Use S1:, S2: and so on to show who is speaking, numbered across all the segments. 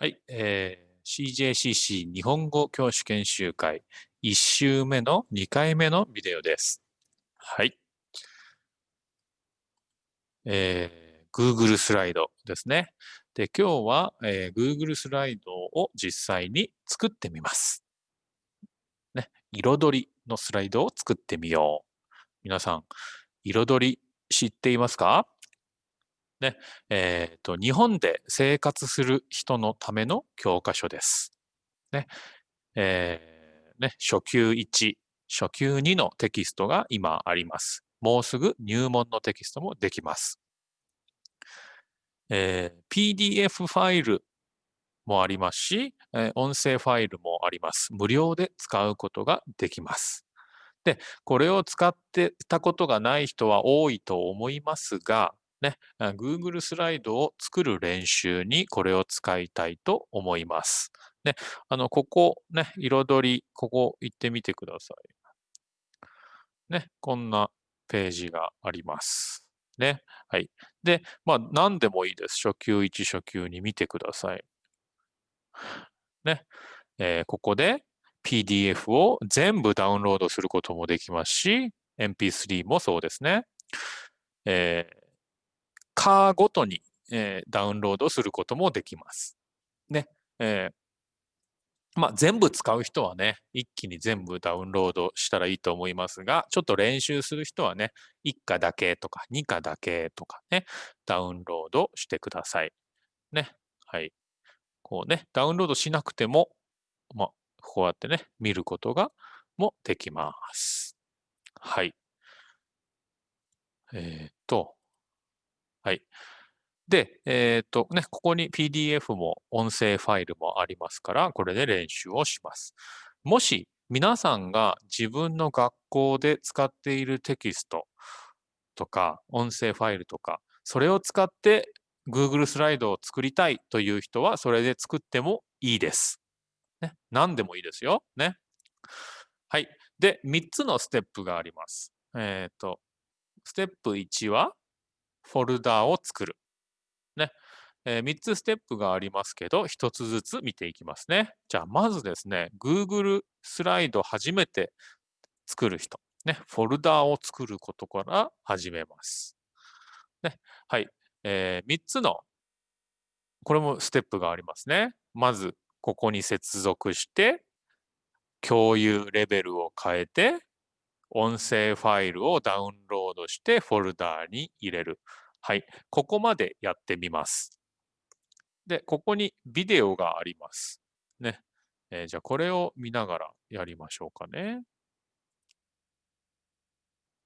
S1: はい、えー、CJCC 日本語教師研修会1週目の2回目のビデオです。はい。えー、Google スライドですね。で、今日は、えー、Google スライドを実際に作ってみます。ね、彩りのスライドを作ってみよう。皆さん、彩り知っていますか？ね、えっ、ー、と、日本で生活する人のための教科書です。ね、えー、ね、初級1、初級2のテキストが今あります。もうすぐ入門のテキストもできます。えー、PDF ファイルもありますし、えー、音声ファイルもあります。無料で使うことができます。で、これを使ってたことがない人は多いと思いますが、ね、Google スライドを作る練習にこれを使いたいと思います。ね、あの、ここ、ね、彩り、ここ行ってみてください。ね、こんなページがあります。ね、はい。で、まあ、何でもいいです。初級1、初級2見てください。ね、えー、ここで PDF を全部ダウンロードすることもできますし、MP3 もそうですね。えーカーごとに、えー、ダウンロードすることもできます。ね。えー、まあ、全部使う人はね、一気に全部ダウンロードしたらいいと思いますが、ちょっと練習する人はね、1課だけとか2課だけとかね、ダウンロードしてください。ね。はい。こうね、ダウンロードしなくても、まあ、こうやってね、見ることがもできます。はい。えっ、と、はい。で、えっ、ー、とね、ここに PDF も音声ファイルもありますから、これで練習をします。もし皆さんが自分の学校で使っているテキストとか音声ファイルとか、それを使って Google スライドを作りたいという人は、それで作ってもいいです。ね、何でもいいですよ。ね。はい。で、3つのステップがあります。えっ、ー、と、ステップ1は、フォルダーを作る。ね。えー、3つステップがありますけど、1つずつ見ていきますね。じゃあ、まずですね、Google スライド初めて作る人。ね。フォルダーを作ることから始めます。ね。はい。えー、3つの、これもステップがありますね。まず、ここに接続して、共有レベルを変えて、音声ファイルをダウンロードしてフォルダーに入れる。はい。ここまでやってみます。で、ここにビデオがあります。ね。えー、じゃあこれを見ながらやりましょうかね。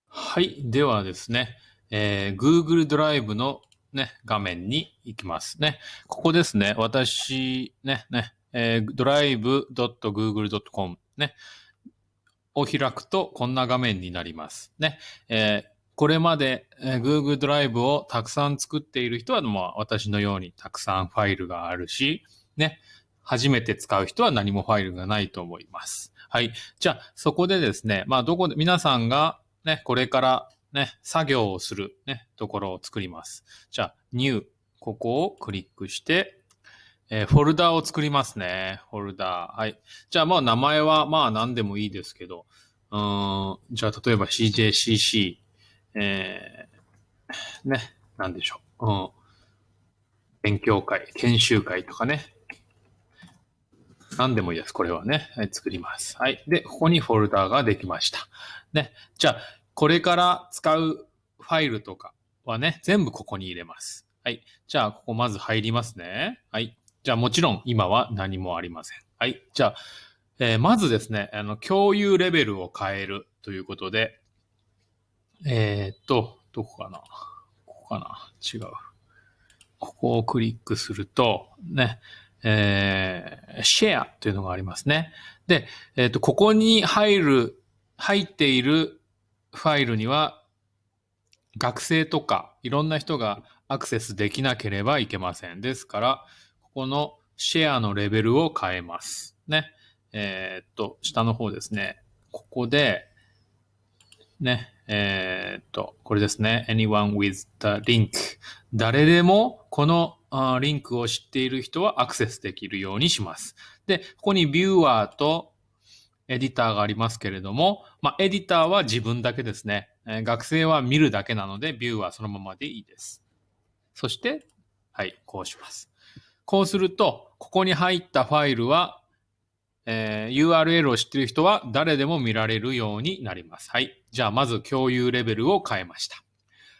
S2: はい。ではですね、えー、Google ドライブのね、画面に行きますね。ここですね。私、ね、ね、えー、drive.google.com ね。を開くとこんな画面になります。ね。えー、これまで、え、Google ドライブをたくさん作っている人は、まあ、私のようにたくさんファイルがあるし、ね。初めて使う人は何もファイルがないと思います。はい。じゃあ、そこでですね、まあ、どこで、皆さんがね、これからね、作業をするね、ところを作ります。じゃあ、New、ここをクリックして、えー、フォルダーを作りますね。フォルダー。はい。じゃあ、まあ、名前は、まあ、何でもいいですけど、うん、じゃあ、例えば CJCC、えー、ね、なんでしょう。うん。勉強会、研修会とかね。何でもいいです。これはね。はい、作ります。はい。で、ここにフォルダーができました。ね。じゃあ、これから使うファイルとかはね、全部ここに入れます。はい。じゃあ、ここまず入りますね。はい。じゃあもちろん今は何もありません。はい。じゃあ、えー、まずですね、あの、共有レベルを変えるということで、えー、っと、どこかな？ここかな？違う。ここをクリックすると、ね、えー、シェアというのがありますね。で、えー、っと、ここに入る、入っているファイルには、学生とかいろんな人がアクセスできなければいけません。ですから、このシェアのレベルを変えます。ね。えー、っと、下の方ですね。ここで、ね、えー、っと、これですね。anyone with the link。誰でもこのリンクを知っている人はアクセスできるようにします。で、ここにビューアーとエディターがありますけれども、まあ、エディターは自分だけですね。え学生は見るだけなので、ビューはそのままでいいです。そして、はい、こうします。こうすると、ここに入ったファイルは、えー URL を知っている人は誰でも見られるようになります。はい。じゃあ、まず共有レベルを変えました。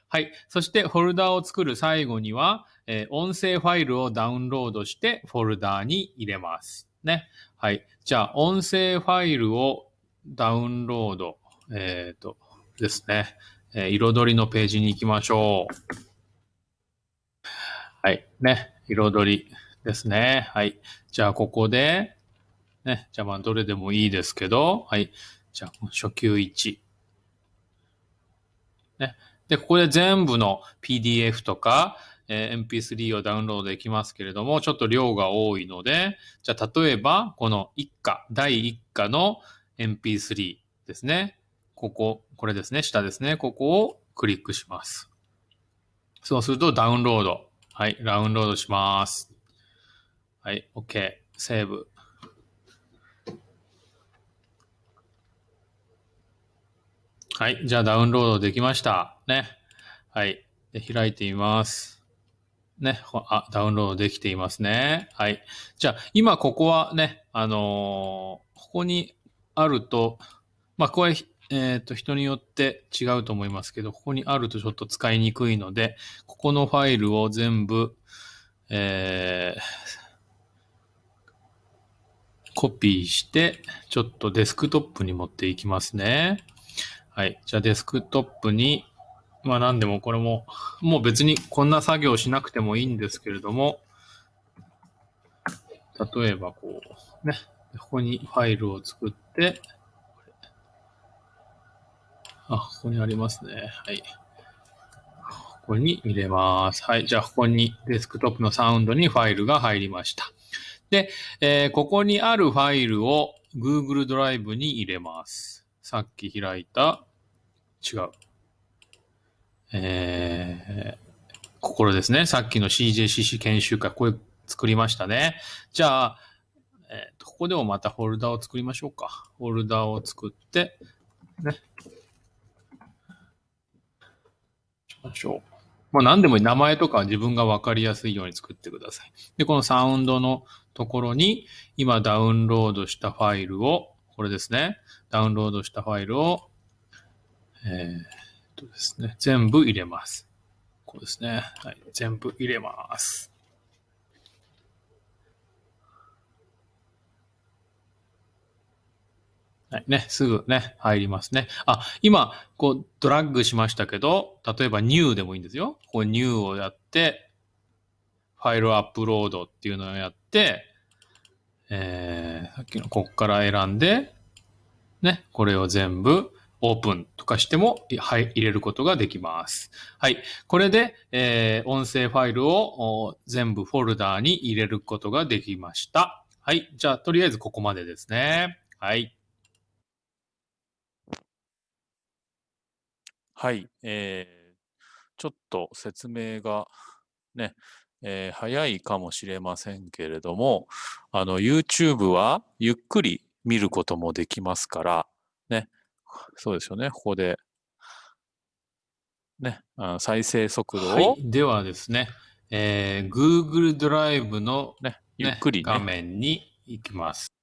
S2: はい。そして、フォルダを作る最後には、えー音声ファイルをダウンロードしてフォルダに入れます。ね。はい。じゃあ、音声ファイルをダウンロード、えっ、と、ですね。えー彩りのページに行きましょう。はい。ね。彩りですね。はい。じゃあ、ここで、ね。じゃあ、まあ、どれでもいいですけど、はい。じゃあ、初級1。ね。で、ここで全部の PDF とか、えー MP3 をダウンロードできますけれども、ちょっと量が多いので、じゃあ、例えば、この一課、第一課の MP3 ですね。ここ、これですね、下ですね。ここをクリックします。そうするとダウンロード。はい、ダウンロードします。はい、OK。セーブ。はい、じゃあダウンロードできました。ね。はい。で開いてみます。ね。あ、ダウンロードできていますね。はい。じゃあ、今ここはね、あのーここにあると、まあ、これ、えっ、と、人によって違うと思いますけど、ここにあるとちょっと使いにくいので、ここのファイルを全部、えーコピーして、ちょっとデスクトップに持っていきますね。はい。じゃあデスクトップに、まあ何でもこれも、もう別にこんな作業しなくてもいいんですけれども、例えばこう、ね、ここにファイルを作って、あ、ここにありますね。はい。ここに入れます。はい。じゃあ、ここにデスクトップのサウンドにファイルが入りました。で、えーここにあるファイルを Google ドライブに入れます。さっき開いた、違う。えー、ここですね。さっきの CJCC 研修会、これ作りましたね。じゃあ、えー、ここでもまたフォルダを作りましょうか。フォルダを作って、ね。しましょう。まあ何でもいい名前とかは自分が分かりやすいように作ってください。で、このサウンドのところに今ダウンロードしたファイルを、これですね。ダウンロードしたファイルを、えっとですね、全部入れます。こうですね。はい。全部入れます。はい。ね、すぐね、入りますね。あ、今、こう、ドラッグしましたけど、例えば new でもいいんですよ。こう new をやって、ファイルアップロードっていうのをやって、えー、さっきのこっから選んで、ね、これを全部オープンとかしても、はい、入れることができます。はい。これで、えー音声ファイルを全部フォルダーに入れることができました。はい。じゃあ、とりあえずここまでですね。はい。
S1: はい。えー、ちょっと説明がね、えー早いかもしれませんけれども、あの、YouTube はゆっくり見ることもできますから、ね、そうですよね、ここで、ね、あ再生速度を、
S2: はい。ではですね、えー Google ドライブの、
S1: ね、
S2: ね
S1: ゆっくり
S2: 画
S1: ね、
S2: 面に行きます。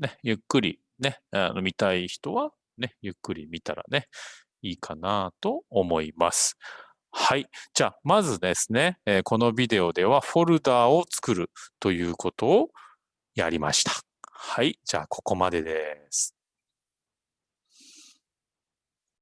S1: ね、ゆっくりね、あの見たい人はね、ゆっくり見たらね、いいかなと思います。はい。じゃあ、まずですね、えこのビデオではフォルダーを作るということをやりました。はい。じゃあ、ここまでです。